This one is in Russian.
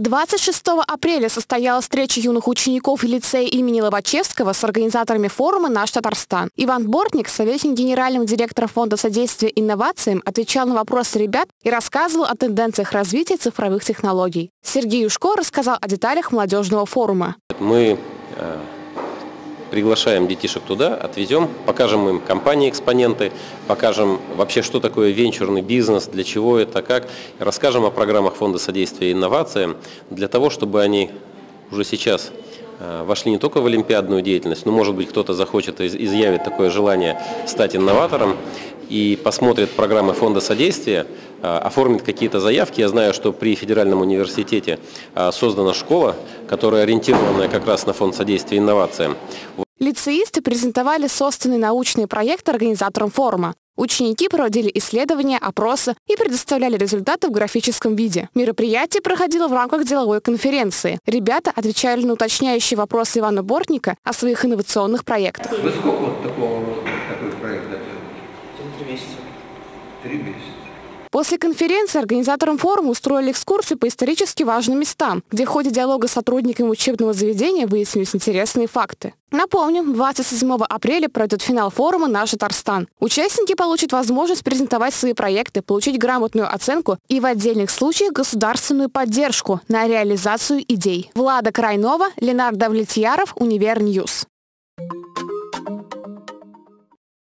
26 апреля состоялась встреча юных учеников лицея имени Лобачевского с организаторами форума «Наш Татарстан». Иван Бортник, советник генерального директора Фонда содействия инновациям, отвечал на вопросы ребят и рассказывал о тенденциях развития цифровых технологий. Сергей Юшко рассказал о деталях молодежного форума. Мы э, приглашаем детишек туда, отвезем, покажем им компании-экспоненты, покажем вообще, что такое венчурный бизнес, для чего это, как, расскажем о программах Фонда содействия инновациям, для того, чтобы они уже сейчас э, вошли не только в олимпиадную деятельность, но, может быть, кто-то захочет, изъявить такое желание стать инноватором и посмотрит программы Фонда содействия, э, оформит какие-то заявки. Я знаю, что при Федеральном университете э, создана школа, которая ориентирована как раз на Фонд содействия инновациям. Лицеисты презентовали созданный научный проект организаторам форума. Ученики проводили исследования, опросы и предоставляли результаты в графическом виде. Мероприятие проходило в рамках деловой конференции. Ребята отвечали на уточняющие вопросы Ивана Бортника о своих инновационных проектах. Вы сколько вот такого, такой проект готовили? Три месяца. Три месяца. После конференции организаторам форума устроили экскурсию по исторически важным местам, где в ходе диалога с сотрудниками учебного заведения выяснились интересные факты. Напомню, 27 апреля пройдет финал форума «Наш Татарстан». Участники получат возможность презентовать свои проекты, получить грамотную оценку и в отдельных случаях государственную поддержку на реализацию идей. Влада Крайнова, Ленар Давлетьяров, Универ Ньюз.